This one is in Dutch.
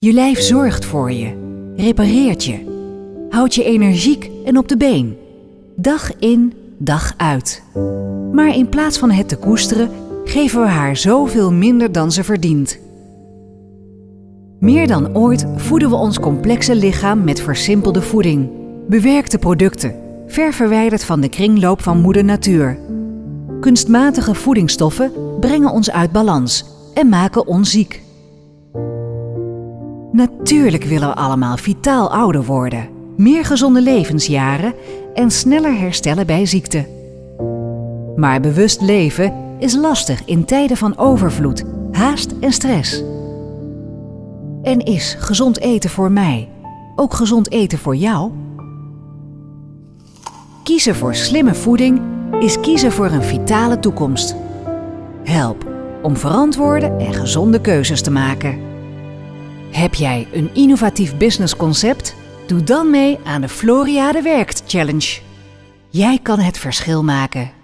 Je lijf zorgt voor je, repareert je, houdt je energiek en op de been. Dag in, dag uit. Maar in plaats van het te koesteren, geven we haar zoveel minder dan ze verdient. Meer dan ooit voeden we ons complexe lichaam met versimpelde voeding. Bewerkte producten, ver verwijderd van de kringloop van moeder natuur. Kunstmatige voedingsstoffen brengen ons uit balans en maken ons ziek. Natuurlijk willen we allemaal vitaal ouder worden, meer gezonde levensjaren en sneller herstellen bij ziekte. Maar bewust leven is lastig in tijden van overvloed, haast en stress. En is gezond eten voor mij ook gezond eten voor jou? Kiezen voor slimme voeding is kiezen voor een vitale toekomst. Help om verantwoorde en gezonde keuzes te maken. Heb jij een innovatief businessconcept? Doe dan mee aan de Floriade Werkt Challenge. Jij kan het verschil maken.